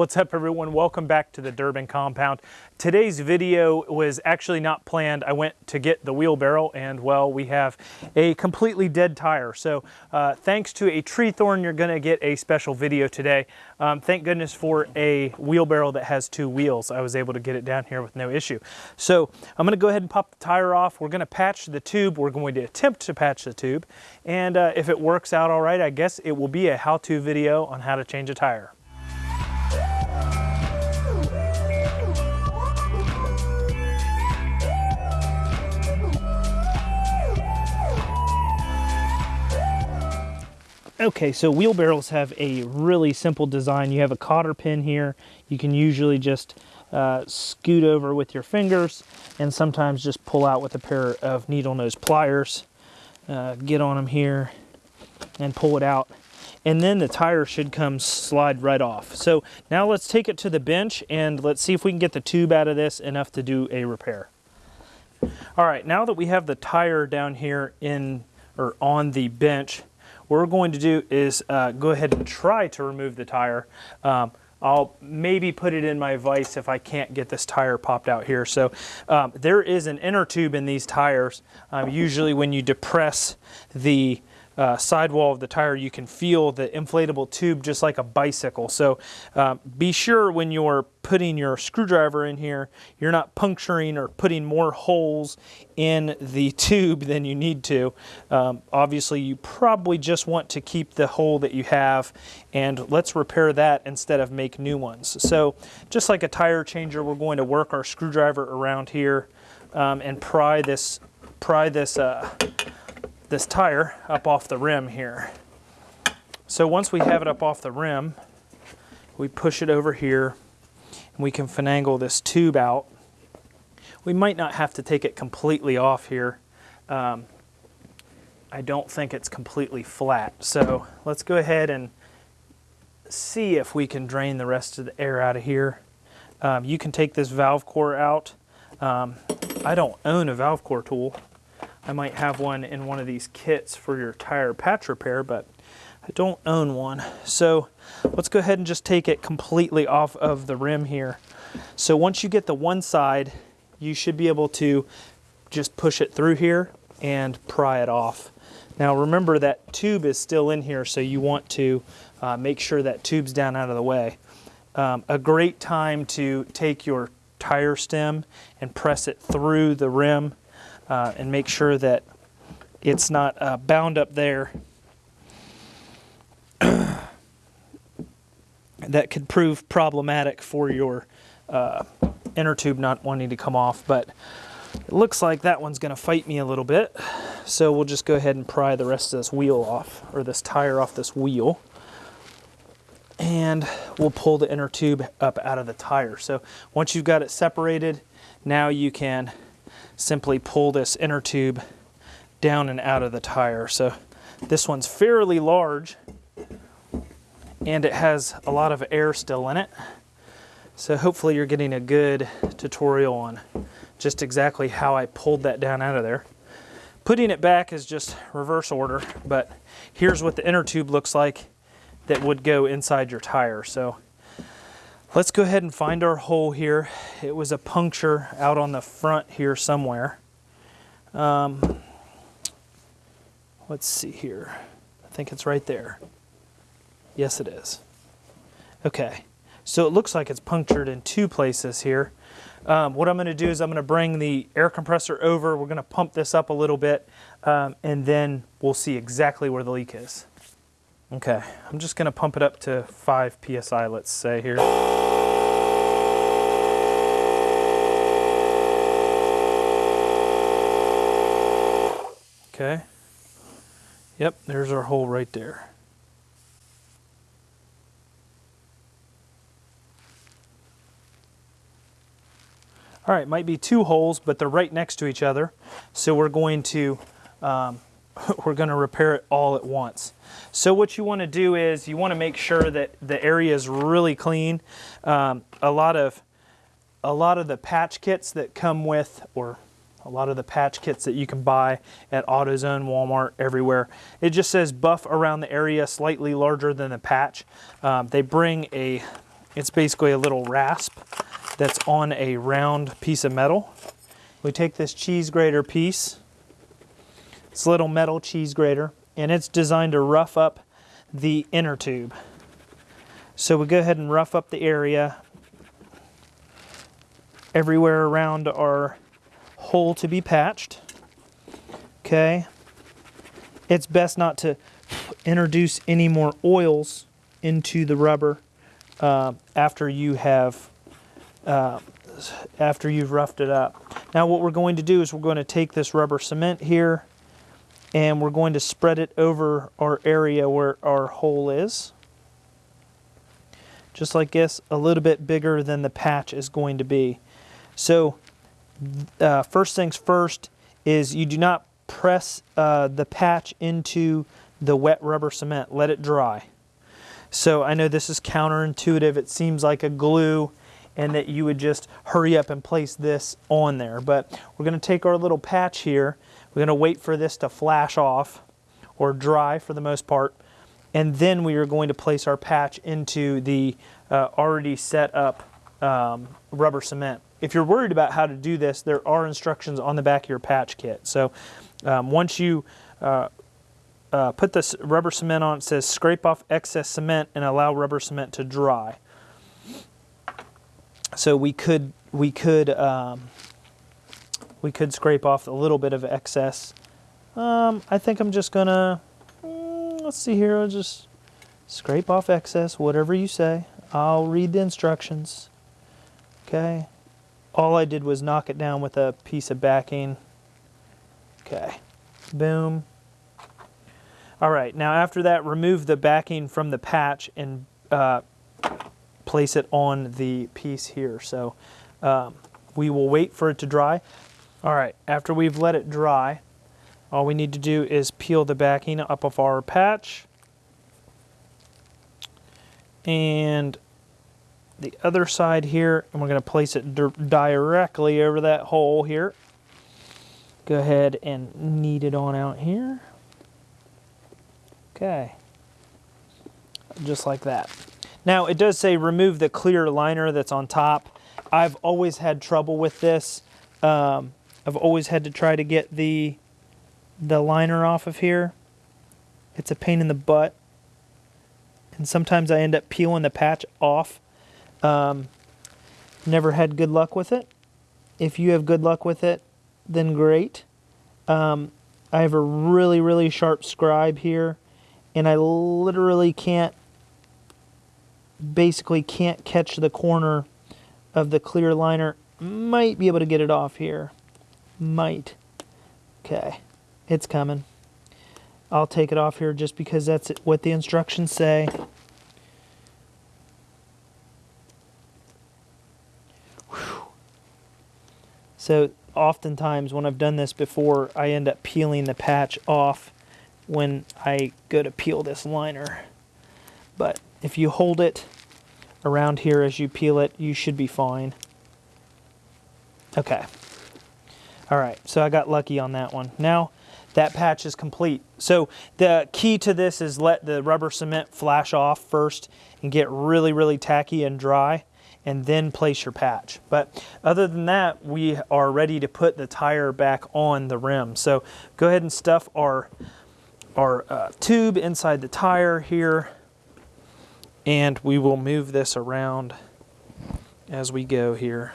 What's up everyone? Welcome back to the Durbin compound. Today's video was actually not planned. I went to get the wheelbarrow and well, we have a completely dead tire. So uh, thanks to a tree thorn, you're gonna get a special video today. Um, thank goodness for a wheelbarrow that has two wheels. I was able to get it down here with no issue. So I'm gonna go ahead and pop the tire off. We're gonna patch the tube. We're going to attempt to patch the tube. And uh, if it works out all right, I guess it will be a how-to video on how to change a tire. Okay, so wheelbarrows have a really simple design. You have a cotter pin here. You can usually just uh, scoot over with your fingers and sometimes just pull out with a pair of needle nose pliers. Uh, get on them here and pull it out. And then the tire should come slide right off. So now let's take it to the bench and let's see if we can get the tube out of this enough to do a repair. All right, now that we have the tire down here in or on the bench, what we're going to do is uh, go ahead and try to remove the tire. Um, I'll maybe put it in my vise if I can't get this tire popped out here. So um, there is an inner tube in these tires. Um, usually when you depress the uh, sidewall of the tire, you can feel the inflatable tube just like a bicycle. So um, be sure when you're putting your screwdriver in here, you're not puncturing or putting more holes in the tube than you need to. Um, obviously, you probably just want to keep the hole that you have and let's repair that instead of make new ones. So just like a tire changer, we're going to work our screwdriver around here um, and pry this, pry this uh, this tire up off the rim here. So once we have it up off the rim, we push it over here and we can finagle this tube out. We might not have to take it completely off here. Um, I don't think it's completely flat. So let's go ahead and see if we can drain the rest of the air out of here. Um, you can take this valve core out. Um, I don't own a valve core tool, I might have one in one of these kits for your tire patch repair, but I don't own one. So let's go ahead and just take it completely off of the rim here. So once you get the one side, you should be able to just push it through here and pry it off. Now remember that tube is still in here, so you want to uh, make sure that tube's down out of the way. Um, a great time to take your tire stem and press it through the rim uh, and make sure that it's not uh, bound up there. that could prove problematic for your uh, inner tube not wanting to come off, but it looks like that one's going to fight me a little bit. So we'll just go ahead and pry the rest of this wheel off, or this tire off this wheel. And we'll pull the inner tube up out of the tire. So once you've got it separated, now you can simply pull this inner tube down and out of the tire. So this one's fairly large and it has a lot of air still in it. So hopefully you're getting a good tutorial on just exactly how I pulled that down out of there. Putting it back is just reverse order, but here's what the inner tube looks like that would go inside your tire. So Let's go ahead and find our hole here. It was a puncture out on the front here somewhere. Um, let's see here. I think it's right there. Yes, it is. Okay, so it looks like it's punctured in two places here. Um, what I'm going to do is I'm going to bring the air compressor over. We're going to pump this up a little bit, um, and then we'll see exactly where the leak is. Okay, I'm just going to pump it up to 5 psi, let's say here. Okay. Yep, there's our hole right there. All right, might be two holes, but they're right next to each other. So we're going to um, we're going to repair it all at once. So what you want to do is you want to make sure that the area is really clean. Um, a lot of a lot of the patch kits that come with, or a lot of the patch kits that you can buy at AutoZone, Walmart, everywhere. It just says buff around the area slightly larger than the patch. Um, they bring a It's basically a little rasp that's on a round piece of metal. We take this cheese grater piece, it's a little metal cheese grater, and it's designed to rough up the inner tube. So we go ahead and rough up the area everywhere around our hole to be patched. Okay. It's best not to introduce any more oils into the rubber uh, after you have uh, after you've roughed it up. Now what we're going to do is we're going to take this rubber cement here and we're going to spread it over our area where our hole is. Just like this, a little bit bigger than the patch is going to be. So uh, first things first is you do not press uh, the patch into the wet rubber cement. Let it dry. So I know this is counterintuitive. It seems like a glue and that you would just hurry up and place this on there. But we're going to take our little patch here. We're going to wait for this to flash off or dry for the most part. And then we are going to place our patch into the uh, already set up um, rubber cement. If you're worried about how to do this, there are instructions on the back of your patch kit. So um, once you uh, uh, put this rubber cement on, it says scrape off excess cement and allow rubber cement to dry. So we could we could um, we could scrape off a little bit of excess. Um, I think I'm just gonna mm, let's see here. I'll just scrape off excess, whatever you say. I'll read the instructions. Okay. All I did was knock it down with a piece of backing. Okay. Boom. All right. Now after that, remove the backing from the patch and uh, place it on the piece here. So um, we will wait for it to dry. All right. After we've let it dry, all we need to do is peel the backing up of our patch. And the other side here, and we're going to place it directly over that hole here. Go ahead and knead it on out here. Okay. Just like that. Now it does say remove the clear liner that's on top. I've always had trouble with this. Um, I've always had to try to get the the liner off of here. It's a pain in the butt. And sometimes I end up peeling the patch off um, never had good luck with it. If you have good luck with it, then great. Um, I have a really, really sharp scribe here, and I literally can't, basically can't catch the corner of the clear liner. Might be able to get it off here. Might. Okay, it's coming. I'll take it off here just because that's what the instructions say. So oftentimes when I've done this before, I end up peeling the patch off when I go to peel this liner. But if you hold it around here as you peel it, you should be fine. Okay. All right, so I got lucky on that one. Now that patch is complete. So the key to this is let the rubber cement flash off first and get really, really tacky and dry and then place your patch. But other than that, we are ready to put the tire back on the rim. So go ahead and stuff our, our uh, tube inside the tire here and we will move this around as we go here.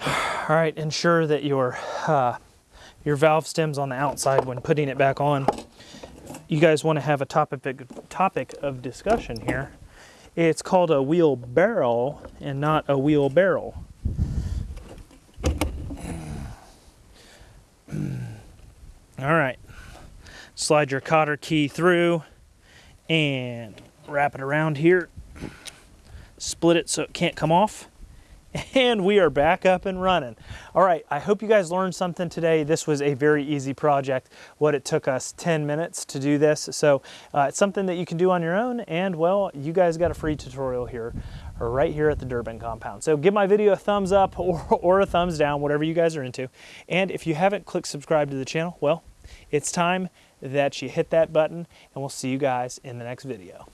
All right, ensure that your, uh, your valve stem's on the outside when putting it back on. You guys want to have a topic, topic of discussion here it's called a wheelbarrow and not a wheelbarrow. All right, slide your cotter key through and wrap it around here. Split it so it can't come off and we are back up and running. All right, I hope you guys learned something today. This was a very easy project. What it took us 10 minutes to do this. So uh, it's something that you can do on your own. And well, you guys got a free tutorial here right here at the Durbin compound. So give my video a thumbs up or, or a thumbs down, whatever you guys are into. And if you haven't clicked subscribe to the channel, well, it's time that you hit that button and we'll see you guys in the next video.